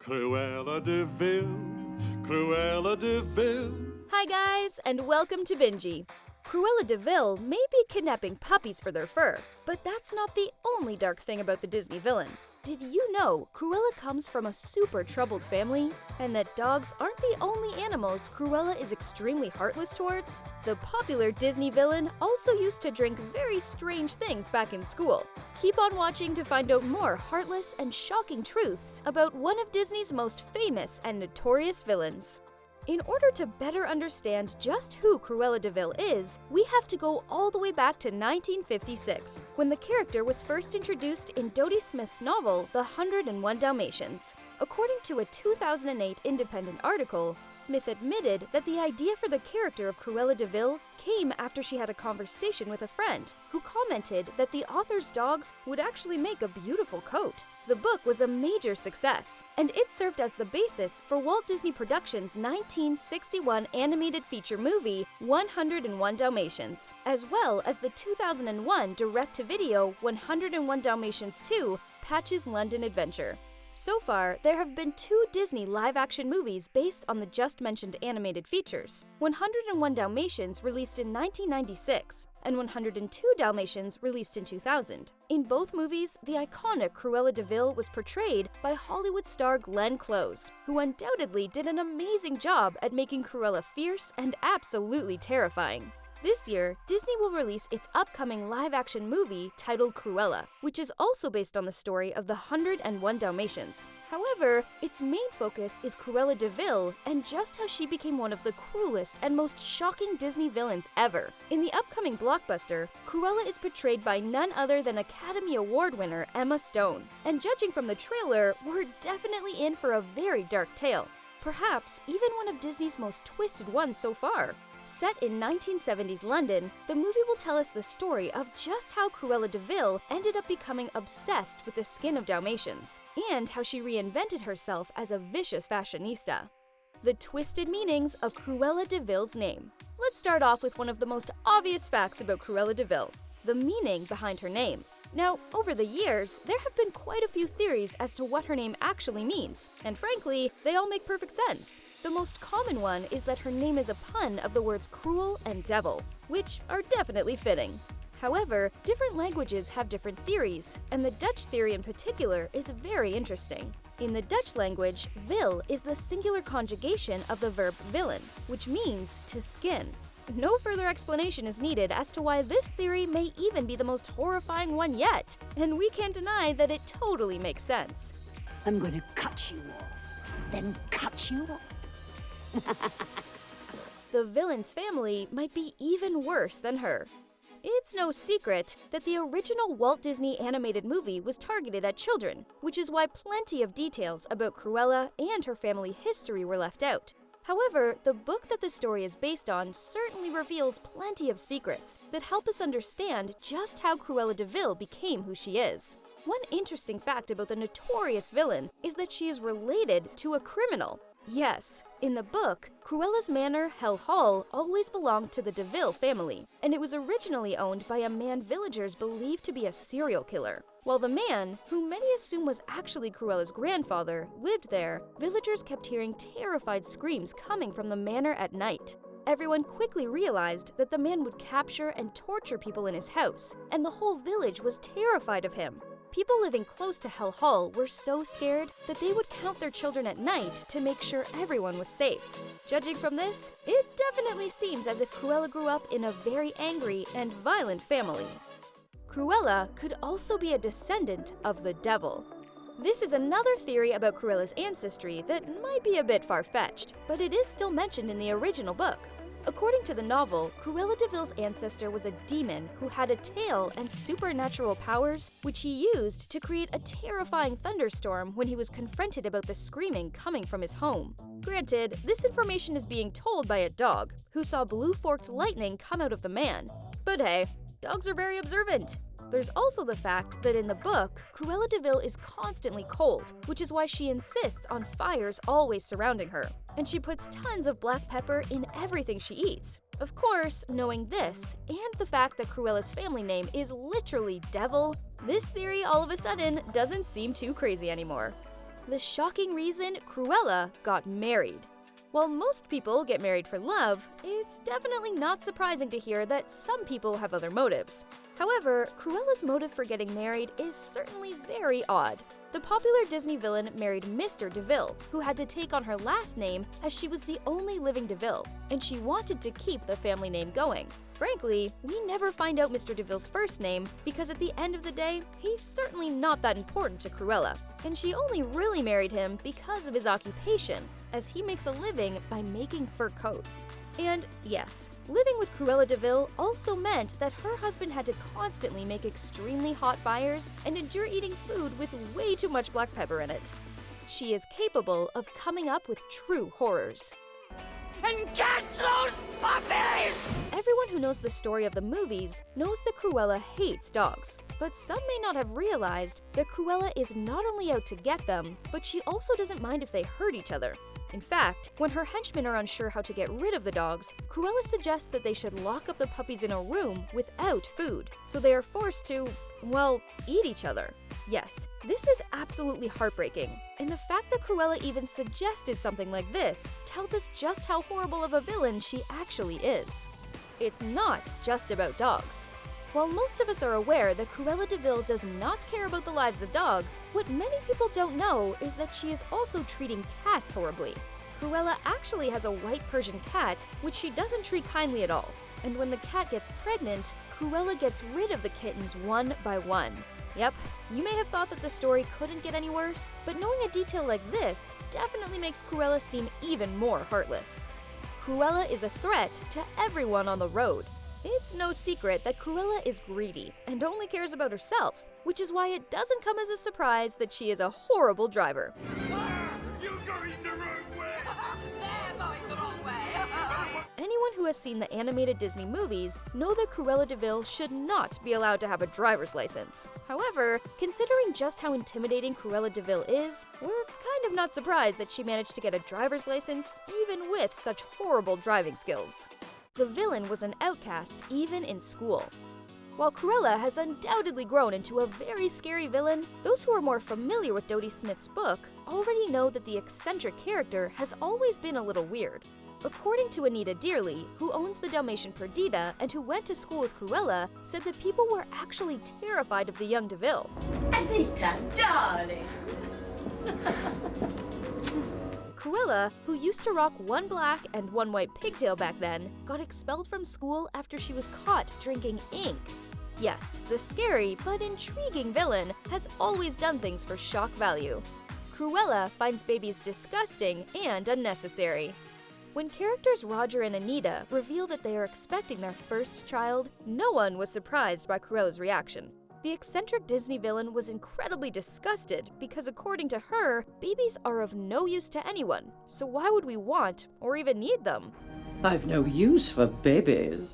Cruella de Vil, Cruella de Vil. Hi, guys, and welcome to Bingy. Cruella de Vil may be kidnapping puppies for their fur, but that's not the only dark thing about the Disney villain. Did you know Cruella comes from a super troubled family? And that dogs aren't the only animals Cruella is extremely heartless towards? The popular Disney villain also used to drink very strange things back in school. Keep on watching to find out more heartless and shocking truths about one of Disney's most famous and notorious villains. In order to better understand just who Cruella de Vil is, we have to go all the way back to 1956, when the character was first introduced in Dodie Smith's novel, The 101 Dalmatians. According to a 2008 independent article, Smith admitted that the idea for the character of Cruella de Vil came after she had a conversation with a friend who commented that the author's dogs would actually make a beautiful coat. The book was a major success, and it served as the basis for Walt Disney Productions' 1961 animated feature movie 101 Dalmatians, as well as the 2001 direct-to-video 101 Dalmatians 2 Patch's London Adventure. So far, there have been two Disney live action movies based on the just mentioned animated features 101 Dalmatians, released in 1996, and 102 Dalmatians, released in 2000. In both movies, the iconic Cruella de Vil was portrayed by Hollywood star Glenn Close, who undoubtedly did an amazing job at making Cruella fierce and absolutely terrifying. This year, Disney will release its upcoming live action movie titled Cruella, which is also based on the story of the 101 Dalmatians. However, its main focus is Cruella de Vil and just how she became one of the cruelest and most shocking Disney villains ever. In the upcoming blockbuster, Cruella is portrayed by none other than Academy Award winner Emma Stone. And judging from the trailer, we're definitely in for a very dark tale. Perhaps even one of Disney's most twisted ones so far. Set in 1970s London, the movie will tell us the story of just how Cruella de Vil ended up becoming obsessed with the skin of Dalmatians, and how she reinvented herself as a vicious fashionista. The twisted meanings of Cruella de Vil's name. Let's start off with one of the most obvious facts about Cruella de Vil, the meaning behind her name. Now, over the years, there have been quite a few theories as to what her name actually means, and frankly, they all make perfect sense. The most common one is that her name is a pun of the words cruel and devil, which are definitely fitting. However, different languages have different theories, and the Dutch theory in particular is very interesting. In the Dutch language, vil is the singular conjugation of the verb villen, which means to skin. No further explanation is needed as to why this theory may even be the most horrifying one yet, and we can't deny that it totally makes sense. I'm gonna cut you off, then cut you off. the villain's family might be even worse than her. It's no secret that the original Walt Disney animated movie was targeted at children, which is why plenty of details about Cruella and her family history were left out. However, the book that the story is based on certainly reveals plenty of secrets that help us understand just how Cruella de Vil became who she is. One interesting fact about the notorious villain is that she is related to a criminal. Yes, in the book, Cruella's manor, Hell Hall, always belonged to the de Vil family, and it was originally owned by a man villagers believed to be a serial killer. While the man, who many assume was actually Cruella's grandfather, lived there, villagers kept hearing terrified screams coming from the manor at night. Everyone quickly realized that the man would capture and torture people in his house, and the whole village was terrified of him. People living close to Hell Hall were so scared that they would count their children at night to make sure everyone was safe. Judging from this, it definitely seems as if Cruella grew up in a very angry and violent family. Cruella could also be a descendant of the devil. This is another theory about Cruella's ancestry that might be a bit far-fetched, but it is still mentioned in the original book. According to the novel, Cruella de Vil's ancestor was a demon who had a tail and supernatural powers, which he used to create a terrifying thunderstorm when he was confronted about the screaming coming from his home. Granted, this information is being told by a dog, who saw blue forked lightning come out of the man. But hey, dogs are very observant. There's also the fact that in the book, Cruella de Vil is constantly cold, which is why she insists on fires always surrounding her. And she puts tons of black pepper in everything she eats. Of course, knowing this, and the fact that Cruella's family name is literally Devil, this theory all of a sudden doesn't seem too crazy anymore. The shocking reason Cruella got married. While most people get married for love, it's definitely not surprising to hear that some people have other motives. However, Cruella's motive for getting married is certainly very odd. The popular Disney villain married Mr. de Vil, who had to take on her last name as she was the only living de Vil, and she wanted to keep the family name going. Frankly, we never find out Mr. de Vil's first name because at the end of the day, he's certainly not that important to Cruella, and she only really married him because of his occupation, as he makes a living by making fur coats. And yes, living with Cruella DeVille also meant that her husband had to constantly make extremely hot fires and endure eating food with way too much black pepper in it. She is capable of coming up with true horrors. And catch those puppies! Everyone who knows the story of the movies knows that Cruella hates dogs, but some may not have realized that Cruella is not only out to get them, but she also doesn't mind if they hurt each other. In fact, when her henchmen are unsure how to get rid of the dogs, Cruella suggests that they should lock up the puppies in a room without food, so they are forced to, well, eat each other. Yes, this is absolutely heartbreaking, and the fact that Cruella even suggested something like this tells us just how horrible of a villain she actually is. It's not just about dogs. While most of us are aware that Cruella De DeVille does not care about the lives of dogs, what many people don't know is that she is also treating cats horribly. Cruella actually has a white Persian cat, which she doesn't treat kindly at all. And when the cat gets pregnant, Cruella gets rid of the kittens one by one. Yep, you may have thought that the story couldn't get any worse, but knowing a detail like this definitely makes Cruella seem even more heartless. Cruella is a threat to everyone on the road, it's no secret that Cruella is greedy and only cares about herself, which is why it doesn't come as a surprise that she is a horrible driver. Anyone who has seen the animated Disney movies know that Cruella de Vil should not be allowed to have a driver's license. However, considering just how intimidating Cruella de Vil is, we're kind of not surprised that she managed to get a driver's license even with such horrible driving skills. The villain was an outcast even in school. While Cruella has undoubtedly grown into a very scary villain, those who are more familiar with Dodie Smith's book already know that the eccentric character has always been a little weird. According to Anita Dearly, who owns the Dalmatian Perdita and who went to school with Cruella, said that people were actually terrified of the young de Vil. Anita, darling! Cruella, who used to rock one black and one white pigtail back then, got expelled from school after she was caught drinking ink. Yes, the scary but intriguing villain has always done things for shock value. Cruella finds babies disgusting and unnecessary. When characters Roger and Anita reveal that they are expecting their first child, no one was surprised by Cruella's reaction. The eccentric Disney villain was incredibly disgusted because, according to her, babies are of no use to anyone, so why would we want or even need them? I've no use for babies.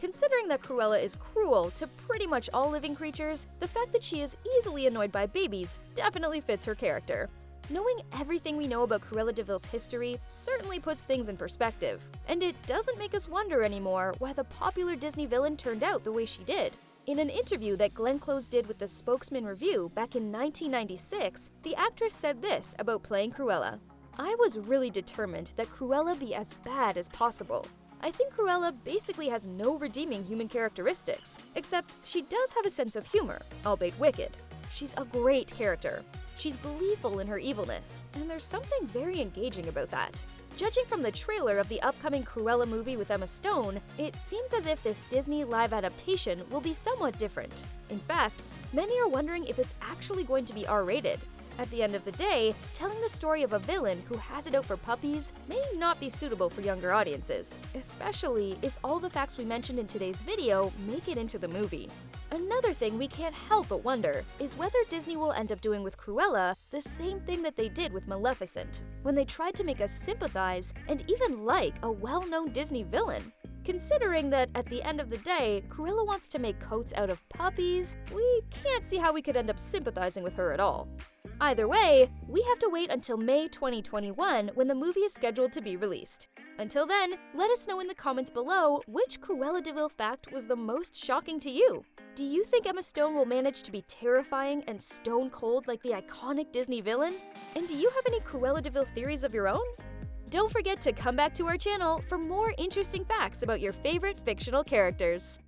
Considering that Cruella is cruel to pretty much all living creatures, the fact that she is easily annoyed by babies definitely fits her character. Knowing everything we know about Cruella de Vil's history certainly puts things in perspective, and it doesn't make us wonder anymore why the popular Disney villain turned out the way she did. In an interview that Glenn Close did with the Spokesman Review back in 1996, the actress said this about playing Cruella. I was really determined that Cruella be as bad as possible. I think Cruella basically has no redeeming human characteristics, except she does have a sense of humor, albeit wicked. She's a great character. She's gleeful in her evilness, and there's something very engaging about that. Judging from the trailer of the upcoming Cruella movie with Emma Stone, it seems as if this Disney live adaptation will be somewhat different. In fact, many are wondering if it's actually going to be R-rated. At the end of the day, telling the story of a villain who has it out for puppies may not be suitable for younger audiences, especially if all the facts we mentioned in today's video make it into the movie. Another thing we can't help but wonder is whether Disney will end up doing with Cruella the same thing that they did with Maleficent, when they tried to make us sympathize and even like a well-known Disney villain. considering that at the end of the day, Cruella wants to make coats out of puppies, we can't see how we could end up sympathizing with her at all. Either way, we have to wait until May 2021 when the movie is scheduled to be released. Until then, let us know in the comments below which Cruella de Vil fact was the most shocking to you. Do you think Emma Stone will manage to be terrifying and stone cold like the iconic Disney villain? And do you have any Cruella de Vil theories of your own? Don't forget to come back to our channel for more interesting facts about your favorite fictional characters.